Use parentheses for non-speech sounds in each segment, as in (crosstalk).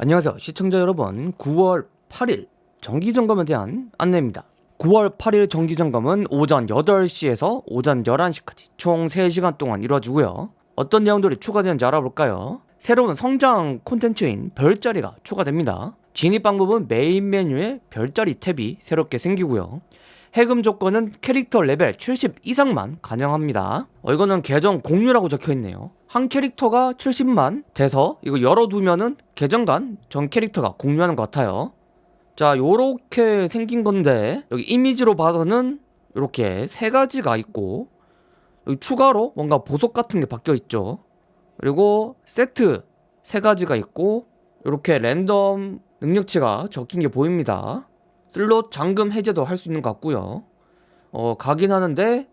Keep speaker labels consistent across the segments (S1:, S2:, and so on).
S1: 안녕하세요. 시청자 여러분 9월 8일 정기점검에 대한 안내입니다. 9월 8일 정기점검은 오전 8시에서 오전 11시까지 총 3시간 동안 이루어지고요. 어떤 내용들이 추가되는지 알아볼까요? 새로운 성장 콘텐츠인 별자리가 추가됩니다. 진입 방법은 메인 메뉴에 별자리 탭이 새롭게 생기고요 해금 조건은 캐릭터 레벨 70 이상만 가능합니다. 어, 이거는 계정 공유라고 적혀있네요. 한 캐릭터가 70만 돼서 이거 열어두면은 계정 간 전 캐릭터가 공유하는 것 같아요. 자 요렇게 생긴 건데 여기 이미지로 봐서는 이렇게 세 가지가 있고 여기 추가로 뭔가 보석 같은 게 바뀌어 있죠. 그리고 세트 세 가지가 있고 이렇게 랜덤 능력치가 적힌 게 보입니다 슬롯 잠금 해제도 할 수 있는 것 같고요. 어 가긴 하는데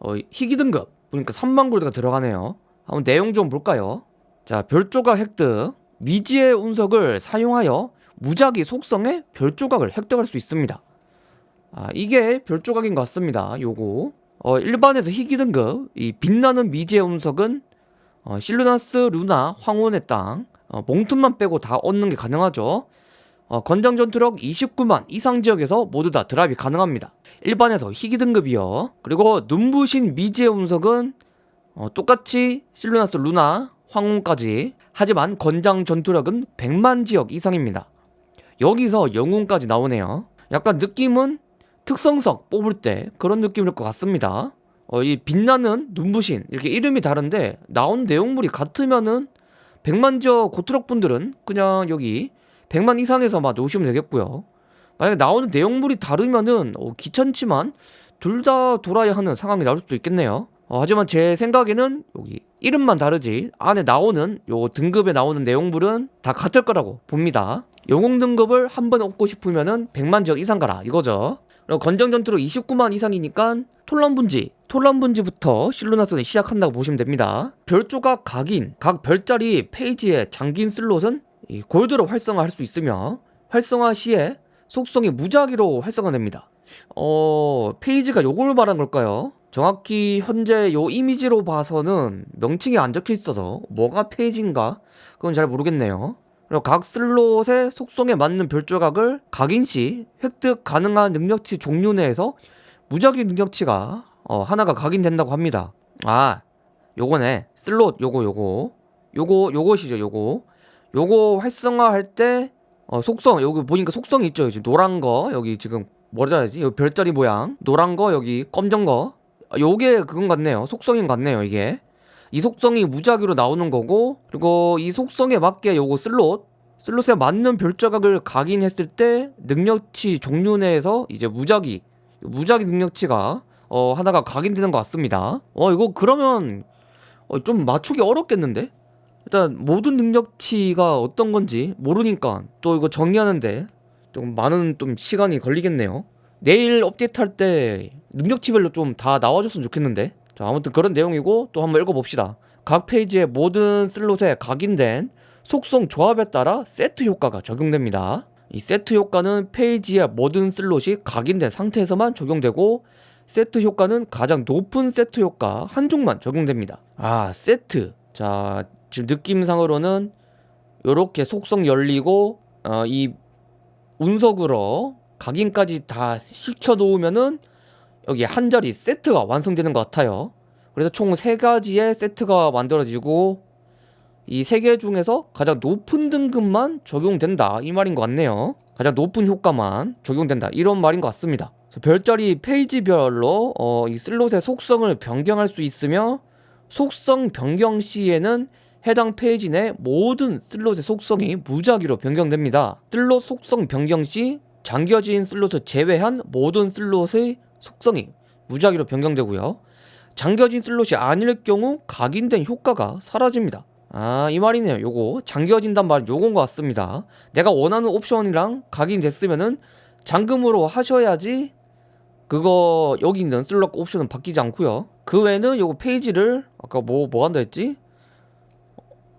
S1: 어, 희귀 등급. 보니까 3만 골드가 들어가네요. 한번 내용 좀 볼까요? 자 별조각 획득. 미지의 운석을 사용하여 무작위 속성의 별조각을 획득할 수 있습니다. 아 이게 별조각인 것 같습니다. 요거. 어 일반에서 희귀 등급. 이 빛나는 미지의 운석은 어, 실루나스 루나 황혼의 땅. 어, 몽틈만 빼고 다 얻는 게 가능하죠 어, 건장 전투력 29만 이상 지역에서 모두 다 드랍이 가능합니다. 일반에서 희귀 등급이요. 그리고 눈부신 미지의 운석은 어, 똑같이 실루나스 루나 황혼까지. 하지만 건장 전투력은 100만 지역 이상입니다. 여기서 영웅까지 나오네요. 약간 느낌은 특성석 뽑을 때 그런 느낌일 것 같습니다. 어, 이 빛나는 눈부신 이렇게 이름이 다른데 나온 내용물이 같으면은 100만 지역 고트럭 분들은 그냥 여기 100만 이상에서만 놓으시면 되겠고요. 만약에 나오는 내용물이 다르면은 어, 귀찮지만 둘 다 돌아야 하는 상황이 나올 수도 있겠네요. 어, 하지만 제 생각에는 여기 이름만 다르지 안에 나오는 요 등급에 나오는 내용물은 다 같을 거라고 봅니다. 영웅 등급을 한번 얻고 싶으면은 100만 지역 이상 가라 이거죠. 그리고 권장 전투력 29만 이상이니까 톨런 분지 톨런 분지부터 실루나스는 시작한다고 보시면 됩니다. 별조각 각인 각 별자리 페이지에 잠긴 슬롯은 이 골드로 활성화할 수 있으며 활성화 시에 속성이 무작위로 활성화됩니다. 어... 페이지가 요걸 말한 걸까요? 정확히 현재 요 이미지로 봐서는 명칭이 안 적혀 있어서 뭐가 페이지인가? 그건 잘 모르겠네요. 그리고 각 슬롯의 속성에 맞는 별조각을 각인시 획득 가능한 능력치 종류 내에서 무작위 능력치가 어, 하나가 각인된다고 합니다. 아 요거네. 슬롯 요거 요거. 요거 요것이죠 요거 요거 활성화할 때 어, 속성 여기 보니까 속성이 있죠? 지금 노란 거 여기 지금 뭐라 해야지? 여기 별자리 모양. 노란 거 여기 검정 거. 아, 요게 그건 같네요. 속성인 것 같네요 이게. 이 속성이 무작위로 나오는 거고 그리고 이 속성에 맞게 요거 슬롯. 슬롯에 맞는 별조각을 각인했을 때 능력치 종류 내에서 이제 무작위 무작위 능력치가 어 하나가 각인되는 것 같습니다. 어 이거 그러면 어, 좀 맞추기 어렵겠는데 일단 모든 능력치가 어떤 건지 모르니까 또 이거 정리하는데 좀 많은 좀 시간이 걸리겠네요. 내일 업데이트할 때 능력치별로 좀 다 나와줬으면 좋겠는데. 자 아무튼 그런 내용이고 또 한번 읽어봅시다. 각 페이지의 모든 슬롯에 각인된 속성 조합에 따라 세트 효과가 적용됩니다. 이 세트 효과는 페이지의 모든 슬롯이 각인된 상태에서만 적용되고 세트 효과는 가장 높은 세트 효과 한 종만 적용됩니다. 아 세트. 자 지금 느낌상으로는 이렇게 속성 열리고 어, 이 운석으로 각인까지 다 시켜 놓으면은 여기 한 자리 세트가 완성되는 것 같아요. 그래서 총 세가지의 세트가 만들어지고 이 세 개 중에서 가장 높은 등급만 적용된다. 이 말인 것 같네요. 가장 높은 효과만 적용된다. 이런 말인 것 같습니다. 별자리 페이지별로 어, 이 슬롯의 속성을 변경할 수 있으며 속성 변경 시에는 해당 페이지 내 모든 슬롯의 속성이 무작위로 변경됩니다. 슬롯 속성 변경 시 잠겨진 슬롯을 제외한 모든 슬롯의 속성이 무작위로 변경되고요. 잠겨진 슬롯이 아닐 경우 각인된 효과가 사라집니다. 아 이 말이네요. 요거 잠겨진단 말은 요건 것 같습니다. 내가 원하는 옵션이랑 각인됐으면은 잠금으로 하셔야지 그거 여기 있는 슬롯 옵션은 바뀌지 않고요. 그 외에는 요거 페이지를 아까 뭐 뭐 한다 했지?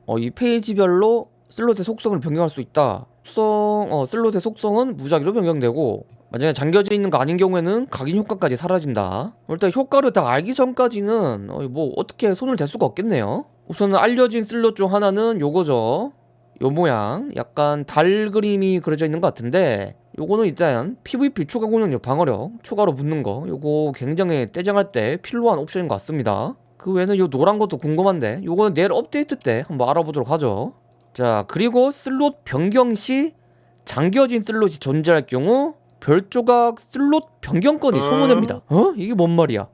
S1: 어, 이 페이지별로 슬롯의 속성을 변경할 수 있다. 속성, 어, 슬롯의 속성은 무작위로 변경되고 만약에 잠겨져 있는 거 아닌 경우에는 각인 효과까지 사라진다. 일단 효과를 다 알기 전까지는 어, 뭐 어떻게 손을 댈 수가 없겠네요. 우선 알려진 슬롯 중 하나는 요거죠. 요 모양. 약간 달 그림이 그려져 있는 것 같은데 요거는 일단 PVP 추가 공격력 방어력 추가로 붙는 거. 요거 굉장히 떼쟁할 때 필요한 옵션인 것 같습니다 그 외에는 요 노란 것도 궁금한데 요거는 내일 업데이트 때 한번 알아보도록 하죠 자 그리고 슬롯 변경 시 잠겨진 슬롯이 존재할 경우 별조각 슬롯 변경권이 소모됩니다 어? 이게 뭔 말이야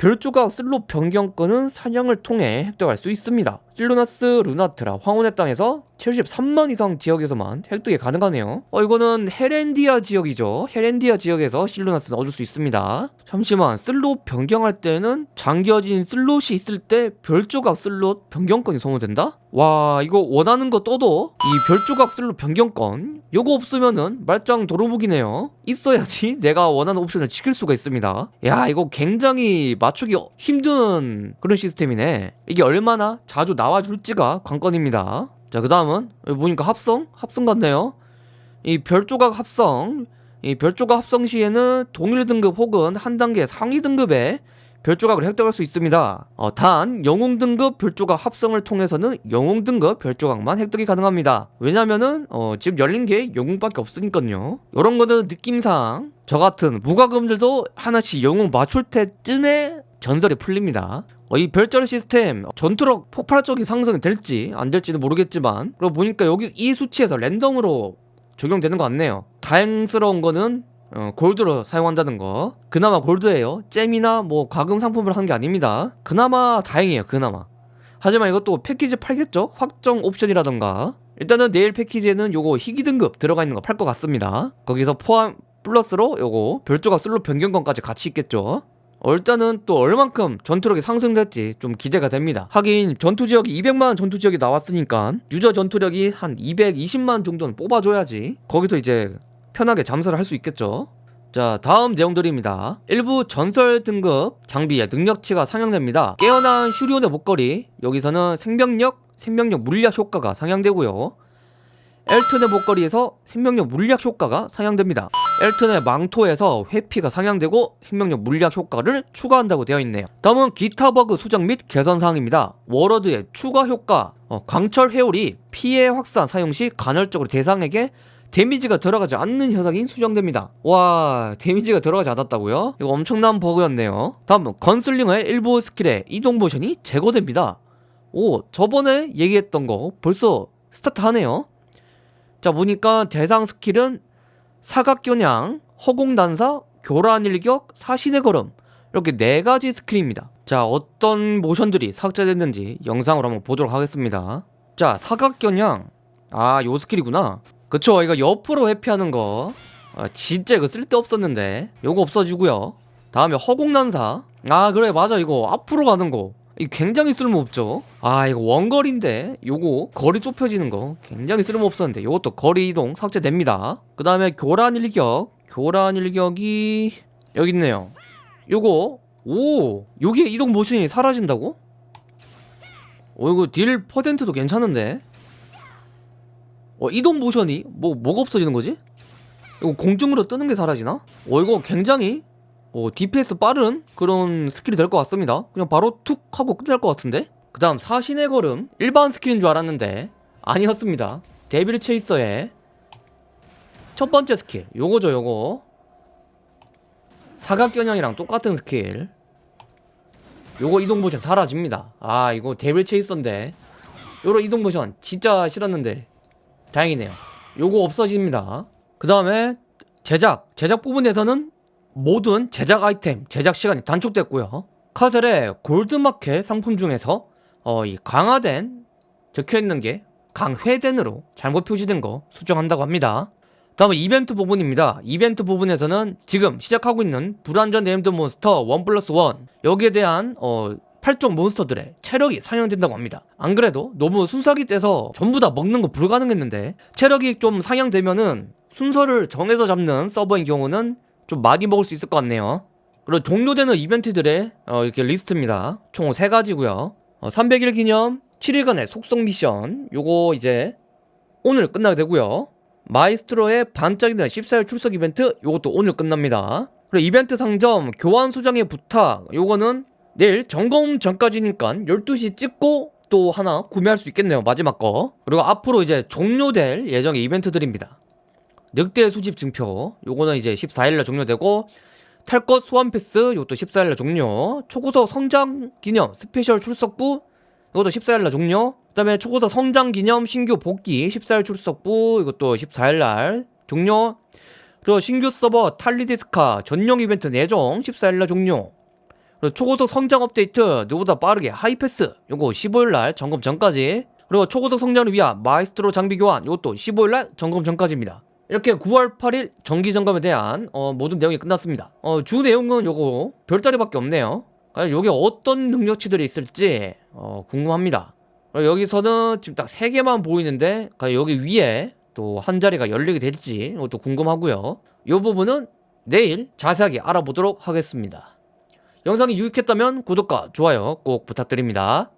S1: 별조각 슬롯 변경권은 사냥을 통해 획득할 수 있습니다. 실루나스 루나트라 황혼의 땅에서 73만 이상 지역에서만 획득이 가능하네요. 어 이거는 헤렌디아 지역이죠. 헤렌디아 지역에서 실루나스는 얻을 수 있습니다. 잠시만 슬롯 변경할 때는 잠겨진 슬롯이 있을 때 별조각 슬롯 변경권이 소모된다? 와 이거 원하는 거 떠도 이 별조각 슬롯 변경권 요거 없으면은 말짱 도루묵이네요. 있어야지 (laughs) 내가 원하는 옵션을 지킬 수가 있습니다. 야 이거 굉장히 맞추기 힘든 그런 시스템이네. 이게 얼마나 자주 나와 줄지가 관건입니다. 자, 그 다음은 보니까 합성? 합성 같네요. 이 별조각 합성. 이 별조각 합성 시에는 동일 등급 혹은 한 단계 상위 등급의 별조각을 획득할 수 있습니다. 어, 단 영웅 등급 별조각 합성을 통해서는 영웅 등급 별조각만 획득이 가능합니다. 왜냐면은 어, 지금 열린 게 영웅밖에 없으니까요. 이런 거는 느낌상 저 같은 무과금들도 하나씩 영웅 맞출 때쯤에 전설이 풀립니다. 어, 이 별자리 시스템 전투력 폭발적인 상승이 될지 안 될지는 모르겠지만 그리고 보니까 여기 이 수치에서 랜덤으로 적용되는 것 같네요. 다행스러운 거는 어, 골드로 사용한다는 거. 그나마 골드예요. gem이나 뭐 과금 상품을 한 게 아닙니다. 그나마 다행이에요 그나마. 하지만 이것도 패키지 팔겠죠? 확정 옵션이라던가. 일단은 내일 패키지에는 요거 희귀 등급 들어가 있는 거 팔 것 같습니다. 거기서 포함 플러스로 요거 별조각 슬롯 변경권까지 같이 있겠죠 어, 일단은 또 얼만큼 전투력이 상승될지 좀 기대가 됩니다. 하긴 전투지역이 200만 전투지역이 나왔으니까 유저 전투력이 한 220만 정도는 뽑아줘야지 거기서 이제 편하게 잠수를 할 수 있겠죠. 자 다음 내용들입니다. 일부 전설 등급 장비의 능력치가 상향됩니다. 깨어난 슈리온의 목걸이 여기서는 생명력, 생명력 물약 효과가 상향되고요. 엘튼의 목걸이에서 생명력 물약 효과가 상향됩니다 엘튼의 망토에서 회피가 상향되고 생명력 물약 효과를 추가한다고 되어 있네요. 다음은 기타 버그 수정 및 개선 사항입니다. 워러드의 추가 효과. 어, 광철 회오리 피해 확산 사용 시 간헐적으로 대상에게 데미지가 들어가지 않는 현상이 수정됩니다. 와 데미지가 들어가지 않았다고요? 이거 엄청난 버그였네요. 다음은 건슬링의 일부 스킬의 이동 모션이 제거됩니다. 오 저번에 얘기했던 거 벌써 스타트 하네요. 자 보니까 대상 스킬은 사각겨냥, 허공단사, 교란일격, 사신의 걸음 이렇게 네 가지 스킬입니다. 자 어떤 모션들이 삭제됐는지 영상으로 한번 보도록 하겠습니다. 자 사각겨냥 아 요 스킬이구나. 그쵸 이거 옆으로 회피하는 거. 아, 진짜 이거 쓸데없었는데. 요거 없어지고요. 다음에 허공난사. 아 그래 맞아 이거. 앞으로 가는 거 이 굉장히 쓸모없죠 아 이거 원거리인데 요거 거리 좁혀지는 거 굉장히 쓸모없었는데 요것도 거리 이동 삭제됩니다 그 다음에 교란 일격 교란 일격이 여기 있네요 요거 오 요게 이동 모션이 사라진다고? 어 이거 딜 퍼센트도 괜찮은데 어, 이동 모션이 뭐 뭐가 없어지는 거지? 이거 공중으로 뜨는 게 사라지나? 어 이거 굉장히 어, DPS 빠른 그런 스킬이 될 것 같습니다. 그냥 바로 툭 하고 끝날 것 같은데? 그 다음 사신의 걸음. 일반 스킬인 줄 알았는데 아니었습니다. 데빌 체이서의 첫 번째 스킬. 요거죠 요거. 사각겨냥이랑 똑같은 스킬. 요거 이동 모션 사라집니다. 아 이거 데빌 체이서인데. 요런 이동 모션 진짜 싫었는데. 다행이네요. 요거 없어집니다. 그 다음에 제작. 제작 부분에서는 모든 제작 아이템 제작 시간이 단축됐고요. 카셀의 골드마켓 상품 중에서 어, 이 강화된 적혀있는 게 강회된으로 잘못 표시된 거 수정한다고 합니다. 다음은 이벤트 부분입니다. 이벤트 부분에서는 지금 시작하고 있는 불완전 네임드 몬스터 1 플러스 1 여기에 대한 어, 8종 몬스터들의 체력이 상향된다고 합니다. 안 그래도 너무 순삭이 돼서 전부 다 먹는 거 불가능했는데 체력이 좀 상향되면은 순서를 정해서 잡는 서버인 경우는 좀 많이 먹을 수 있을 것 같네요. 그리고 종료되는 이벤트들의 어, 이렇게 리스트입니다. 총 3가지고요. 어, 300일 기념 7일간의 속성 미션. 요거 이제 오늘 끝나게 되고요. 마이스트로의 반짝이는 14일 출석 이벤트 요것도 오늘 끝납니다. 그리고 이벤트 상점 교환 수정의 부탁. 요거는 내일 점검 전까지니까 12시 찍고 또 하나 구매할 수 있겠네요. 마지막 거. 그리고 앞으로 이제 종료될 예정의 이벤트들입니다 늑대 수집 증표. 요거는 이제 14일날 종료되고 탈것 소환 패스 이것도 14일날 종료. 초고속 성장 기념 스페셜 출석부 이것도 14일날 종료. 그 다음에 초고속 성장 기념 신규 복귀 14일 출석부 이것도 14일날 종료. 그리고 신규 서버 탈리디스카 전용 이벤트 네 종 14일날 종료. 그리고 초고속 성장 업데이트 누구보다 빠르게 하이패스 요거 15일날 점검 전까지. 그리고 초고속 성장을 위한 마이스트로 장비 교환 이것도 15일날 점검 전까지입니다 이렇게 9월 8일 정기 점검에 대한 어, 모든 내용이 끝났습니다. 어, 주 내용은 요거 별자리밖에 없네요. 여기 어떤 능력치들이 있을지 어, 궁금합니다. 여기서는 지금 딱 3개만 보이는데 여기 위에 또 한 자리가 열리게 될지 이것도 궁금하고요. 이 부분은 내일 자세하게 알아보도록 하겠습니다. 영상이 유익했다면 구독과 좋아요 꼭 부탁드립니다